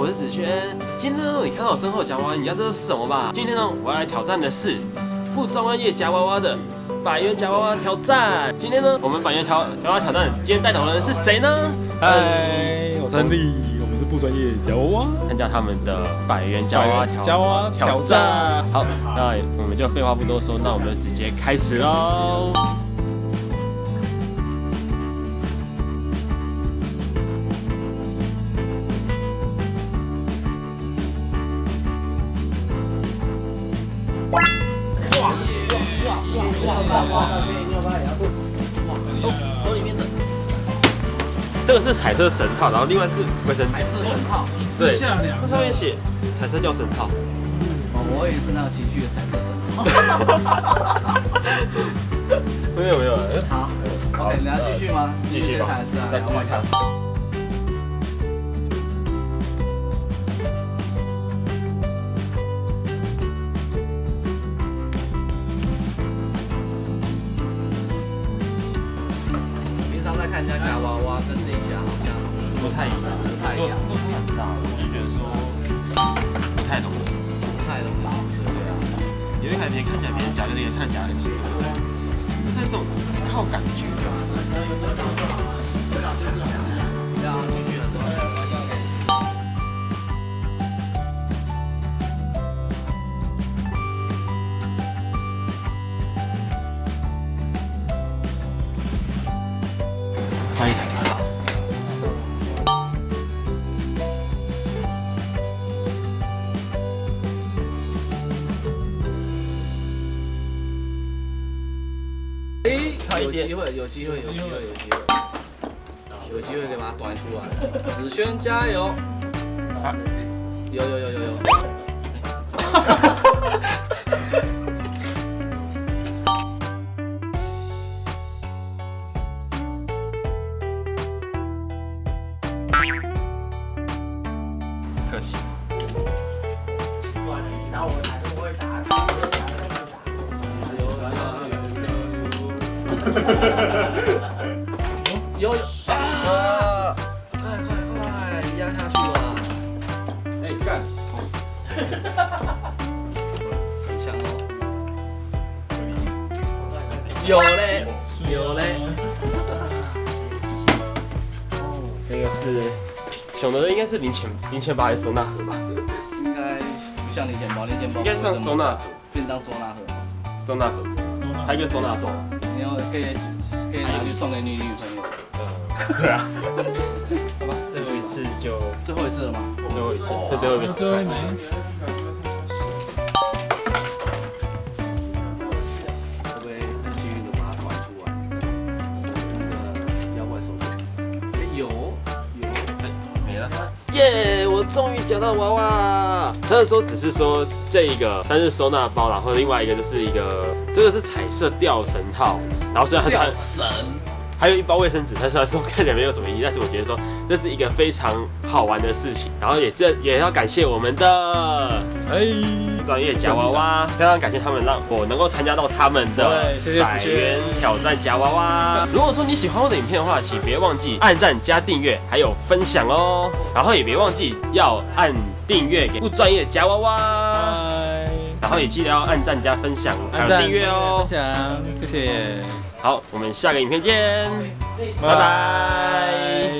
我是子轩。今天呢，你看到我身后夹娃娃，你知道这是什么吧？今天呢，我要来挑战的是不专业夹娃娃的百元夹娃娃挑战。今天呢，我们百元挑夹娃娃挑战，今天带头的人是谁呢？嗨，我是安利，我们是不专业夹娃娃，参加他们的百元夹娃娃挑夹娃娃挑战。好，那我们就废话不多说，那我们就直接开始喽。手里面的，这个是彩色绳套，然后另外是卫生纸。彩色绳套，对，这上面写彩色吊绳套。哦，我也是那个情绪的彩色绳套。没有没有，好，OK，你要继续吗？继续吧，再继续看。看人家夹娃娃，跟那家好像不太一样，不太一样，都很大，我就觉得说不太容易。不太容易。对啊，有一台别人看起来别人夹跟别人看夹很奇怪，就是这种靠感觉。这样。继差一点有机会，有机会，有机会，有机会，有机会可以把它端出来。子轩加油！啊有有有有有。可惜。有有啊！快快快，压下去吧！哎，干！很 强哦。有嘞，有嘞。这个是熊的，应该是零钱零钱包还是收纳盒吧？应该不像零钱包，零钱包应该像收纳盒，便当收纳盒。收纳盒，还有一个收纳盒。你要可以可以拿去送给你女朋友。呃，对啊。好吧，最后一次。就最后一次。了吗？最后一次，这最后一个失败。会不会很幸运的把它端出来？那个妖怪手镯。哎，有有。没了。耶！我终于捡到娃娃。他那时候只是说这一个，但是收纳包，然后另外一个就是一个，这个是彩色吊绳套，然后虽然它是神。还有一包卫生纸，它虽然说看起来没有什么意义，但是我觉得说这是一个非常好玩的事情，然后也是也要感谢我们的哎，专业夹娃娃，非常感谢他们让我能够参加到他们的百元挑战夹娃娃。如果说你喜欢我的影片的话，请别忘记按赞加订阅，还有分享哦，然后也别忘记要按订阅给不专业夹娃娃，然后也记得要按赞加分享，还有订阅哦。分。享，谢谢，好，我们下个影片见，拜拜。